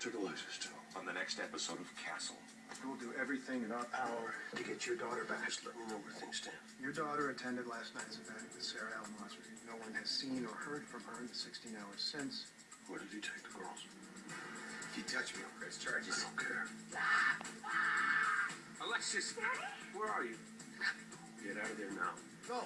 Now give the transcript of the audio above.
to Alexis too. on the next episode of Castle. We'll do everything in our power to get your daughter back. Just let me know where things stand. Your daughter attended last night's event with Sarah Almasri. No one has seen or heard from her in the 16 hours since. Where did you take the girls? If you touch me, I'll press charges. I don't care. Alexis, where are you? Get out of there now. Go!